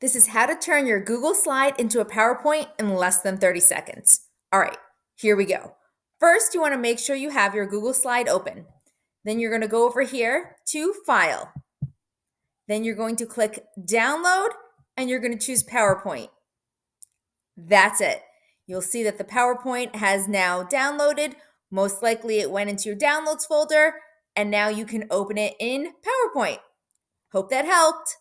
This is how to turn your Google slide into a PowerPoint in less than 30 seconds. All right, here we go. First, you wanna make sure you have your Google slide open. Then you're gonna go over here to File. Then you're going to click Download and you're gonna choose PowerPoint. That's it. You'll see that the PowerPoint has now downloaded. Most likely it went into your downloads folder and now you can open it in PowerPoint. Hope that helped.